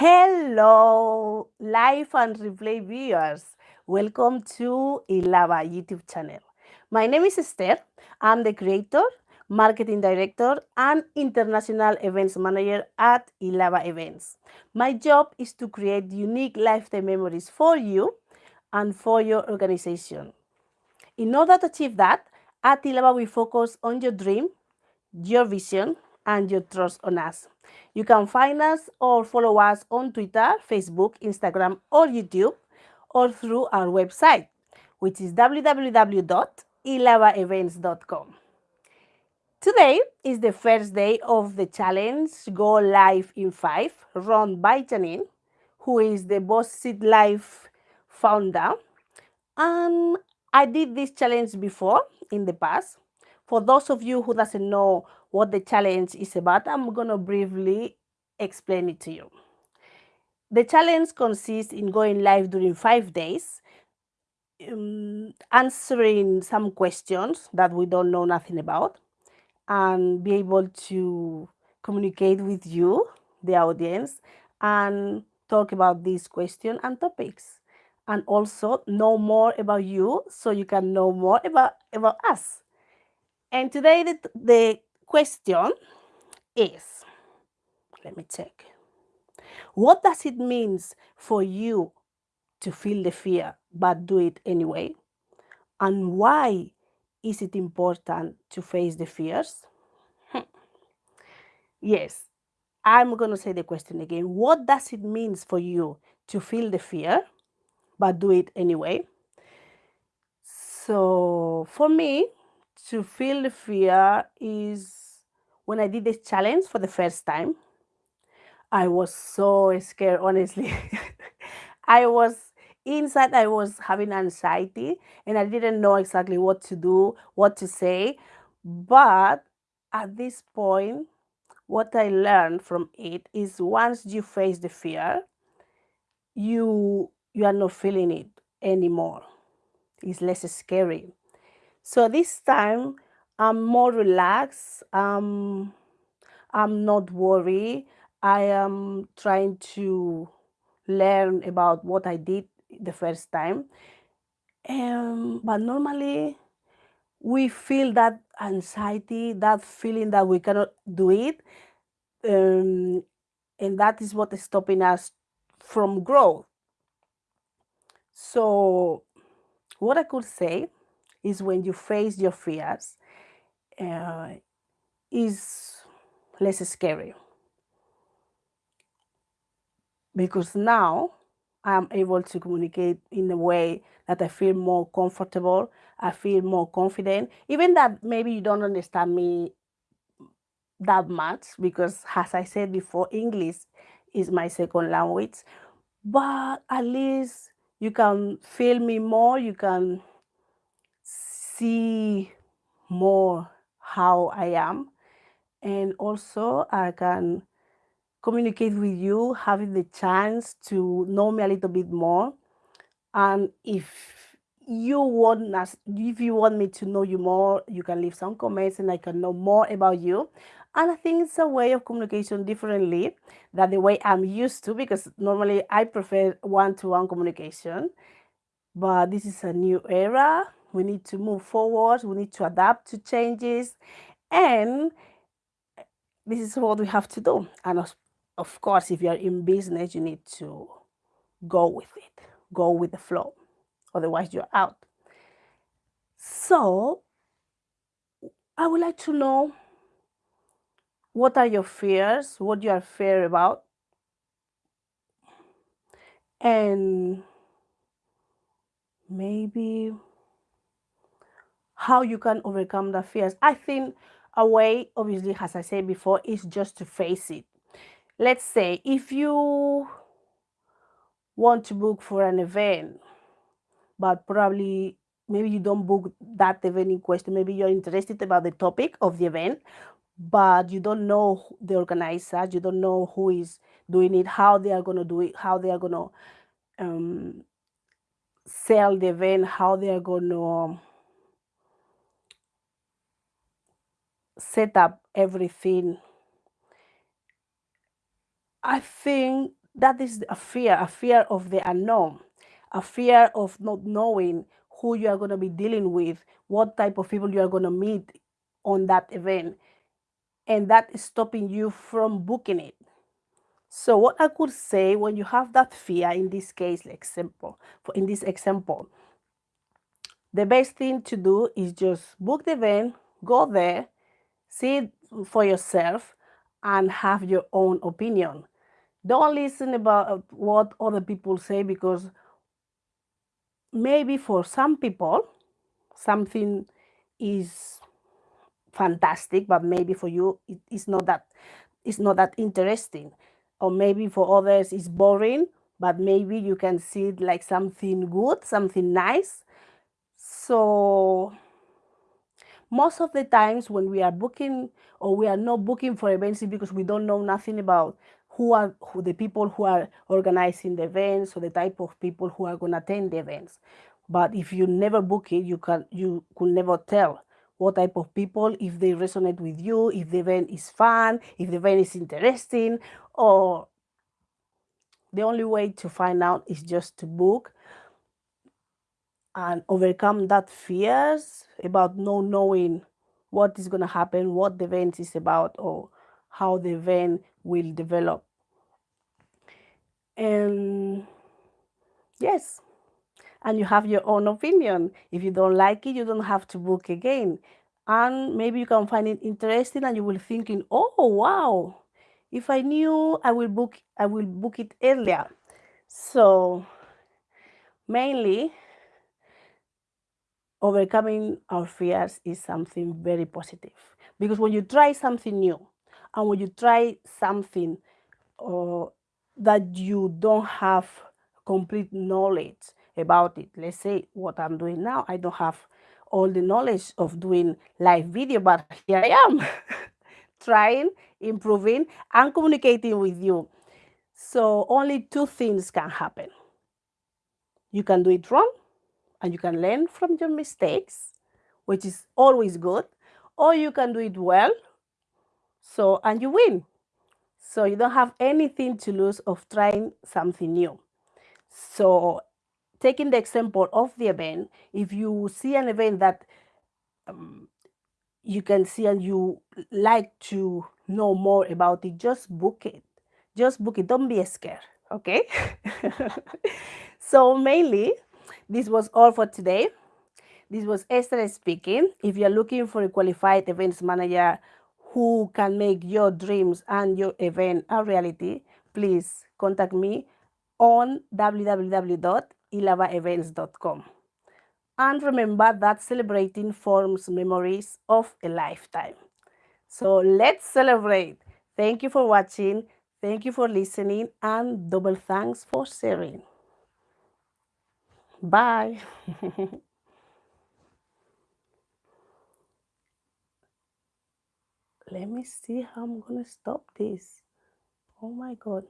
Hello, live and replay viewers. Welcome to Ilava YouTube channel. My name is Esther. I'm the creator, marketing director, and international events manager at Ilava Events. My job is to create unique lifetime memories for you and for your organization. In order to achieve that, at Ilava we focus on your dream, your vision, and your trust on us. You can find us or follow us on Twitter, Facebook, Instagram, or YouTube, or through our website, which is www.ilavaevents.com. Today is the first day of the challenge Go Live in 5, run by Janine, who is the Boss Seat Live founder. And I did this challenge before in the past. For those of you who doesn't know what the challenge is about, I'm going to briefly explain it to you. The challenge consists in going live during five days, um, answering some questions that we don't know nothing about, and be able to communicate with you, the audience, and talk about these questions and topics. And also know more about you so you can know more about, about us. And today the, the question is, let me check. What does it mean for you to feel the fear but do it anyway? And why is it important to face the fears? Hmm. yes, I'm going to say the question again. What does it mean for you to feel the fear but do it anyway? So for me, to feel the fear is when I did this challenge for the first time. I was so scared, honestly. I was inside, I was having anxiety and I didn't know exactly what to do, what to say. But at this point, what I learned from it is once you face the fear, you you are not feeling it anymore. It's less scary. So this time I'm more relaxed. Um, I'm not worried. I am trying to learn about what I did the first time. Um, but normally we feel that anxiety, that feeling that we cannot do it. Um, and that is what is stopping us from growth. So what I could say is when you face your fears uh, is less scary. Because now I'm able to communicate in a way that I feel more comfortable, I feel more confident, even that maybe you don't understand me that much because as I said before, English is my second language, but at least you can feel me more, you can see more how I am. And also I can communicate with you, having the chance to know me a little bit more. And if you want us, if you want me to know you more, you can leave some comments and I can know more about you. And I think it's a way of communication differently than the way I'm used to because normally I prefer one-to-one -one communication. But this is a new era we need to move forward. We need to adapt to changes. And eh, this is what we have to do. And of, of course, if you're in business, you need to go with it, go with the flow. Otherwise, you're out. So, I would like to know what are your fears, what you are fear about, and maybe how you can overcome the fears. I think a way, obviously, as I said before, is just to face it. Let's say if you want to book for an event, but probably maybe you don't book that event in question, maybe you're interested about the topic of the event, but you don't know the organizer, you don't know who is doing it, how they are going to do it, how they are going to um, sell the event, how they are going to set up everything. I think that is a fear, a fear of the unknown, a fear of not knowing who you are going to be dealing with, what type of people you are going to meet on that event. And that is stopping you from booking it. So what I could say when you have that fear in this case, like example, for in this example, the best thing to do is just book the event, go there, see it for yourself, and have your own opinion. Don't listen about uh, what other people say because maybe for some people something is fantastic, but maybe for you it is not that it's not that interesting. Or maybe for others it's boring, but maybe you can see it like something good, something nice. So most of the times when we are booking or we are not booking for events because we don't know nothing about who are who the people who are organizing the events or the type of people who are going to attend the events. But if you never book it you can you could never tell what type of people if they resonate with you if the event is fun if the event is interesting or the only way to find out is just to book and overcome that fears about not knowing what is going to happen what the event is about or how the event will develop. And yes and you have your own opinion. If you don't like it you don't have to book again. And maybe you can find it interesting and you will thinking oh wow if i knew i will book i will book it earlier. So mainly overcoming our fears is something very positive because when you try something new and when you try something uh, that you don't have complete knowledge about it. Let's say what I'm doing now, I don't have all the knowledge of doing live video, but here I am trying, improving, and communicating with you. So only two things can happen. You can do it wrong and you can learn from your mistakes, which is always good, or you can do it well, so and you win. So you don't have anything to lose of trying something new. So taking the example of the event, if you see an event that um, you can see and you like to know more about it, just book it. Just book it. Don't be scared. Okay. so mainly, this was all for today. This was Esther speaking. If you're looking for a qualified events manager who can make your dreams and your event a reality, please contact me on www.ilavaevents.com. And remember that celebrating forms memories of a lifetime. So let's celebrate. Thank you for watching. Thank you for listening and double thanks for sharing. Bye. Let me see how I'm going to stop this. Oh my God.